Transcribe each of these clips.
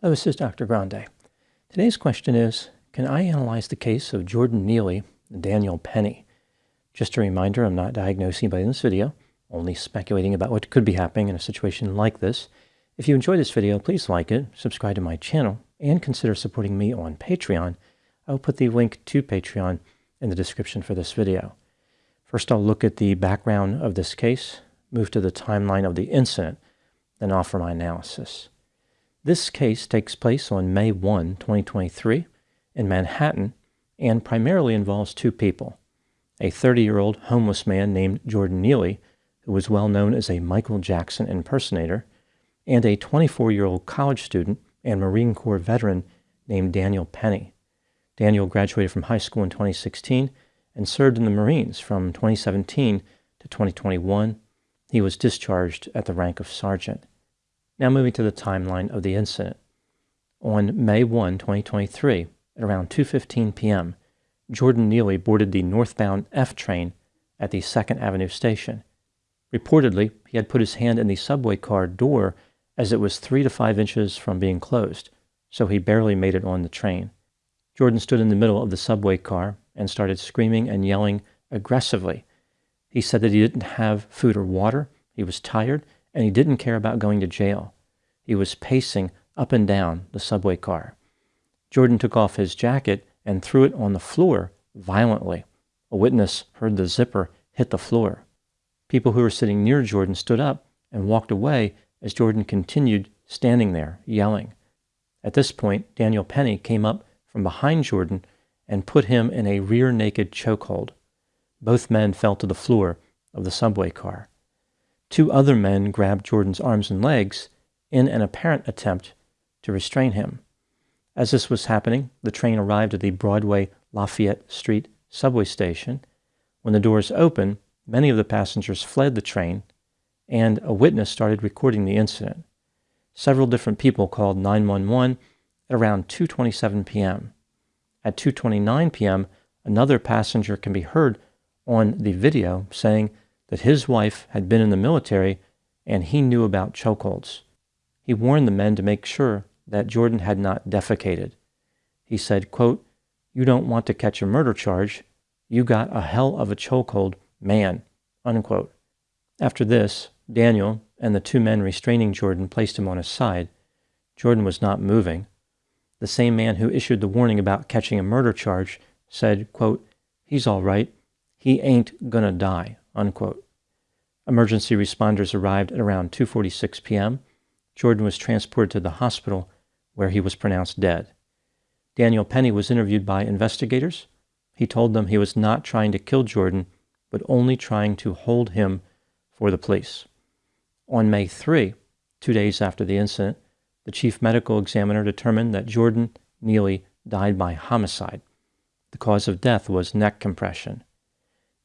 Hello, this is Dr. Grande. Today's question is, can I analyze the case of Jordan Neely and Daniel Penny? Just a reminder, I'm not diagnosing anybody in this video, only speculating about what could be happening in a situation like this. If you enjoyed this video, please like it, subscribe to my channel, and consider supporting me on Patreon. I'll put the link to Patreon in the description for this video. First, I'll look at the background of this case, move to the timeline of the incident, then offer my analysis. This case takes place on May 1, 2023, in Manhattan, and primarily involves two people a 30 year old homeless man named Jordan Neely, who was well known as a Michael Jackson impersonator, and a 24 year old college student and Marine Corps veteran named Daniel Penny. Daniel graduated from high school in 2016 and served in the Marines from 2017 to 2021. He was discharged at the rank of sergeant. Now moving to the timeline of the incident. On May 1, 2023, at around 2.15 p.m., Jordan Neely boarded the northbound F train at the 2nd Avenue station. Reportedly, he had put his hand in the subway car door as it was three to five inches from being closed, so he barely made it on the train. Jordan stood in the middle of the subway car and started screaming and yelling aggressively. He said that he didn't have food or water, he was tired, and he didn't care about going to jail. He was pacing up and down the subway car. Jordan took off his jacket and threw it on the floor violently. A witness heard the zipper hit the floor. People who were sitting near Jordan stood up and walked away as Jordan continued standing there, yelling. At this point, Daniel Penny came up from behind Jordan and put him in a rear naked chokehold. Both men fell to the floor of the subway car. Two other men grabbed Jordan's arms and legs in an apparent attempt to restrain him. As this was happening, the train arrived at the Broadway Lafayette Street subway station. When the doors opened, many of the passengers fled the train, and a witness started recording the incident. Several different people called 911 at around 2:27 p.m. At 2:29 p.m., another passenger can be heard on the video saying that his wife had been in the military and he knew about chokeholds. He warned the men to make sure that Jordan had not defecated. He said, quote, You don't want to catch a murder charge. You got a hell of a chokehold, man. Unquote. After this, Daniel and the two men restraining Jordan placed him on his side. Jordan was not moving. The same man who issued the warning about catching a murder charge said, quote, He's all right. He ain't gonna die. Unquote. Emergency responders arrived at around 2:46 p.m. Jordan was transported to the hospital where he was pronounced dead. Daniel Penny was interviewed by investigators. He told them he was not trying to kill Jordan, but only trying to hold him for the police. On May 3, two days after the incident, the chief medical examiner determined that Jordan Neely died by homicide. The cause of death was neck compression.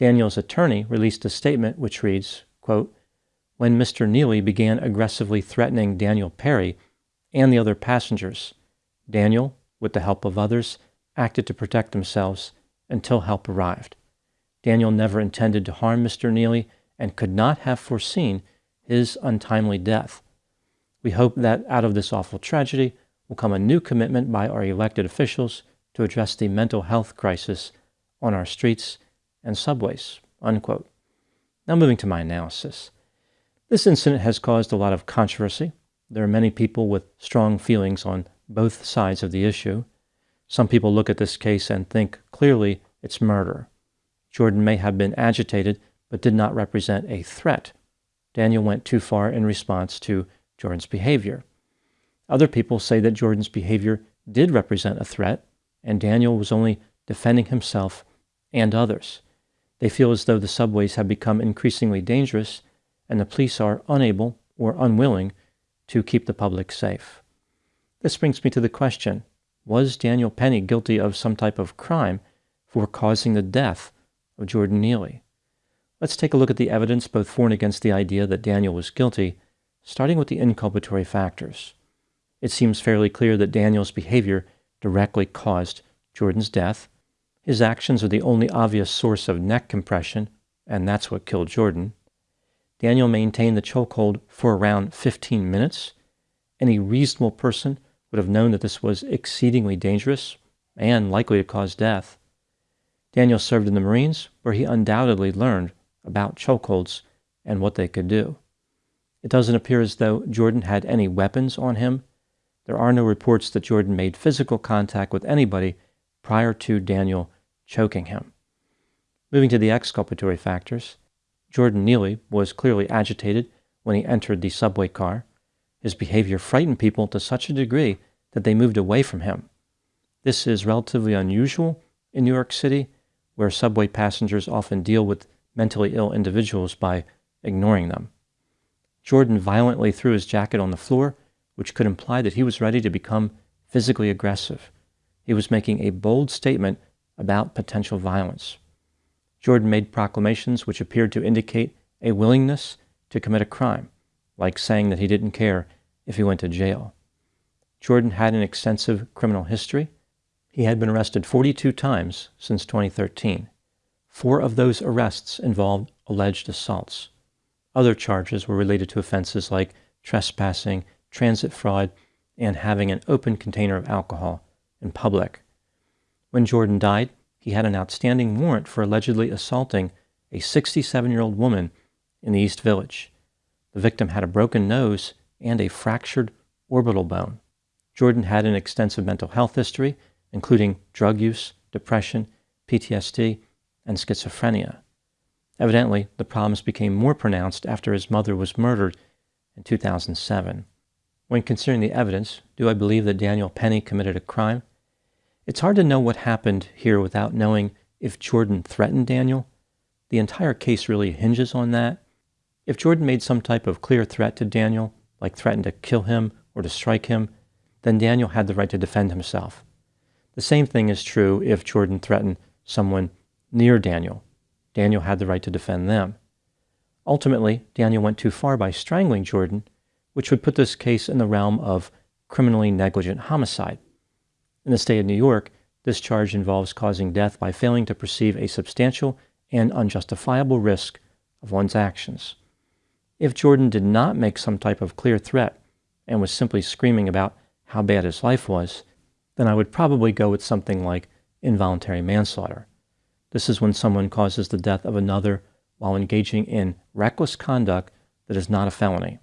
Daniel's attorney released a statement which reads, quote, When Mr. Neely began aggressively threatening Daniel Penny, and the other passengers. Daniel, with the help of others, acted to protect themselves until help arrived. Daniel never intended to harm Mr. Neely and could not have foreseen his untimely death. We hope that out of this awful tragedy will come a new commitment by our elected officials to address the mental health crisis on our streets and subways. Unquote. Now, moving to my analysis. This incident has caused a lot of controversy there are many people with strong feelings on both sides of the issue. Some people look at this case and think clearly it's murder. Jordan may have been agitated, but did not represent a threat. Daniel went too far in response to Jordan's behavior. Other people say that Jordan's behavior did represent a threat, and Daniel was only defending himself and others. They feel as though the subways have become increasingly dangerous, and the police are unable or unwilling to keep the public safe. This brings me to the question Was Daniel Penny guilty of some type of crime for causing the death of Jordan Neely? Let's take a look at the evidence both for and against the idea that Daniel was guilty, starting with the inculpatory factors. It seems fairly clear that Daniel's behavior directly caused Jordan's death. His actions are the only obvious source of neck compression, and that's what killed Jordan. Daniel maintained the chokehold for around 15 minutes. Any reasonable person would have known that this was exceedingly dangerous and likely to cause death. Daniel served in the Marines, where he undoubtedly learned about chokeholds and what they could do. It doesn't appear as though Jordan had any weapons on him. There are no reports that Jordan made physical contact with anybody prior to Daniel choking him. Moving to the exculpatory factors, Jordan Neely was clearly agitated when he entered the subway car. His behavior frightened people to such a degree that they moved away from him. This is relatively unusual in New York City, where subway passengers often deal with mentally ill individuals by ignoring them. Jordan violently threw his jacket on the floor, which could imply that he was ready to become physically aggressive. He was making a bold statement about potential violence. Jordan made proclamations which appeared to indicate a willingness to commit a crime, like saying that he didn't care if he went to jail. Jordan had an extensive criminal history. He had been arrested 42 times since 2013. Four of those arrests involved alleged assaults. Other charges were related to offenses like trespassing, transit fraud, and having an open container of alcohol in public. When Jordan died, he had an outstanding warrant for allegedly assaulting a 67 year old woman in the East Village. The victim had a broken nose and a fractured orbital bone. Jordan had an extensive mental health history, including drug use, depression, PTSD, and schizophrenia. Evidently, the problems became more pronounced after his mother was murdered in 2007. When considering the evidence, do I believe that Daniel Penny committed a crime? It's hard to know what happened here without knowing if Jordan threatened Daniel. The entire case really hinges on that. If Jordan made some type of clear threat to Daniel, like threatened to kill him or to strike him, then Daniel had the right to defend himself. The same thing is true if Jordan threatened someone near Daniel. Daniel had the right to defend them. Ultimately, Daniel went too far by strangling Jordan, which would put this case in the realm of criminally negligent homicide. In the state of New York, this charge involves causing death by failing to perceive a substantial and unjustifiable risk of one's actions. If Jordan did not make some type of clear threat and was simply screaming about how bad his life was, then I would probably go with something like involuntary manslaughter. This is when someone causes the death of another while engaging in reckless conduct that is not a felony.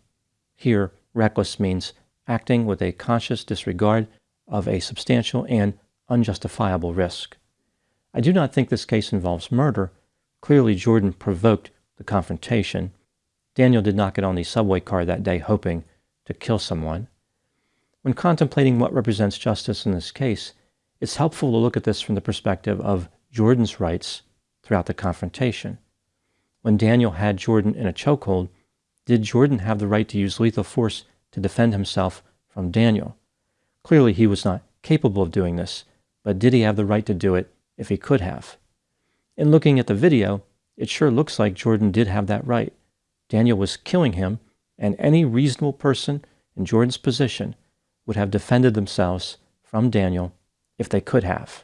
Here, reckless means acting with a conscious disregard of a substantial and unjustifiable risk. I do not think this case involves murder. Clearly, Jordan provoked the confrontation. Daniel did not get on the subway car that day hoping to kill someone. When contemplating what represents justice in this case, it's helpful to look at this from the perspective of Jordan's rights throughout the confrontation. When Daniel had Jordan in a chokehold, did Jordan have the right to use lethal force to defend himself from Daniel? Clearly, he was not capable of doing this, but did he have the right to do it if he could have? In looking at the video, it sure looks like Jordan did have that right. Daniel was killing him, and any reasonable person in Jordan's position would have defended themselves from Daniel if they could have.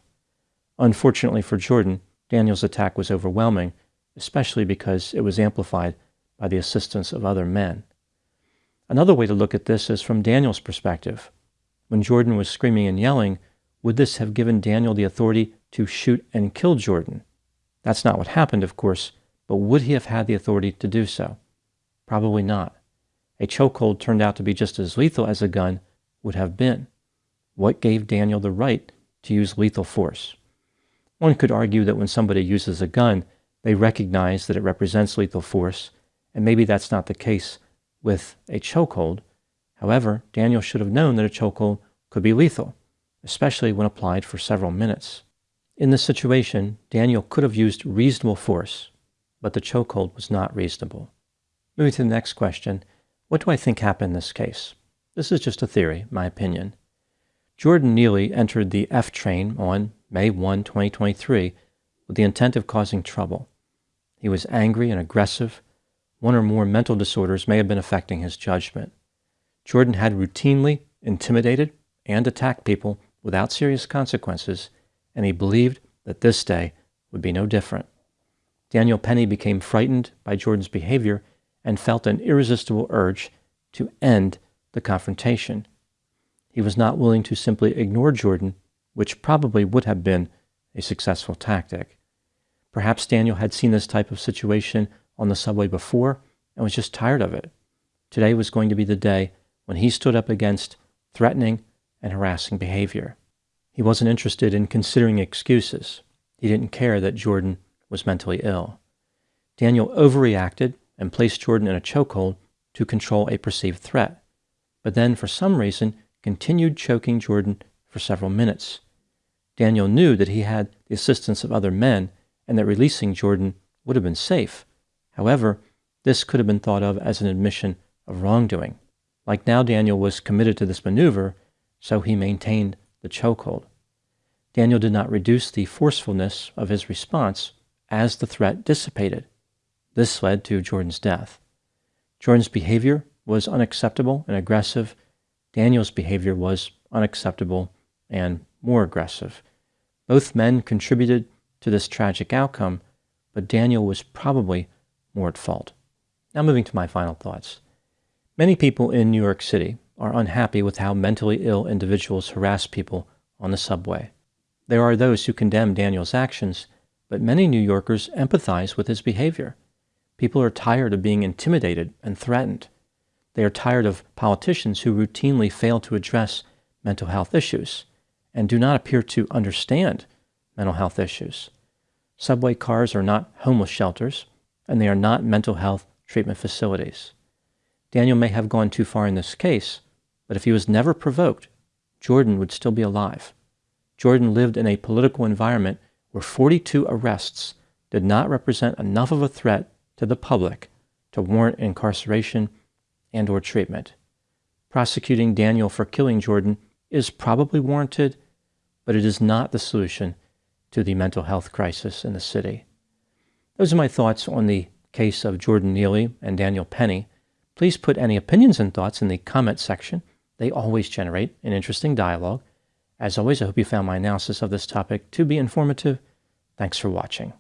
Unfortunately for Jordan, Daniel's attack was overwhelming, especially because it was amplified by the assistance of other men. Another way to look at this is from Daniel's perspective. When Jordan was screaming and yelling, would this have given Daniel the authority to shoot and kill Jordan? That's not what happened, of course, but would he have had the authority to do so? Probably not. A chokehold turned out to be just as lethal as a gun would have been. What gave Daniel the right to use lethal force? One could argue that when somebody uses a gun, they recognize that it represents lethal force, and maybe that's not the case with a chokehold, However, Daniel should have known that a chokehold could be lethal, especially when applied for several minutes. In this situation, Daniel could have used reasonable force, but the chokehold was not reasonable. Moving to the next question, what do I think happened in this case? This is just a theory, my opinion. Jordan Neely entered the F train on May 1, 2023, with the intent of causing trouble. He was angry and aggressive. One or more mental disorders may have been affecting his judgment. Jordan had routinely intimidated and attacked people without serious consequences, and he believed that this day would be no different. Daniel Penny became frightened by Jordan's behavior and felt an irresistible urge to end the confrontation. He was not willing to simply ignore Jordan, which probably would have been a successful tactic. Perhaps Daniel had seen this type of situation on the subway before and was just tired of it. Today was going to be the day when he stood up against threatening and harassing behavior. He wasn't interested in considering excuses. He didn't care that Jordan was mentally ill. Daniel overreacted and placed Jordan in a chokehold to control a perceived threat, but then for some reason continued choking Jordan for several minutes. Daniel knew that he had the assistance of other men and that releasing Jordan would have been safe. However, this could have been thought of as an admission of wrongdoing. Like now, Daniel was committed to this maneuver, so he maintained the chokehold. Daniel did not reduce the forcefulness of his response as the threat dissipated. This led to Jordan's death. Jordan's behavior was unacceptable and aggressive. Daniel's behavior was unacceptable and more aggressive. Both men contributed to this tragic outcome, but Daniel was probably more at fault. Now, moving to my final thoughts. Many people in New York City are unhappy with how mentally ill individuals harass people on the subway. There are those who condemn Daniel's actions, but many New Yorkers empathize with his behavior. People are tired of being intimidated and threatened. They are tired of politicians who routinely fail to address mental health issues and do not appear to understand mental health issues. Subway cars are not homeless shelters, and they are not mental health treatment facilities. Daniel may have gone too far in this case, but if he was never provoked, Jordan would still be alive. Jordan lived in a political environment where 42 arrests did not represent enough of a threat to the public to warrant incarceration and or treatment. Prosecuting Daniel for killing Jordan is probably warranted, but it is not the solution to the mental health crisis in the city. Those are my thoughts on the case of Jordan Neely and Daniel Penny. Please put any opinions and thoughts in the comment section. They always generate an interesting dialogue. As always, I hope you found my analysis of this topic to be informative. Thanks for watching.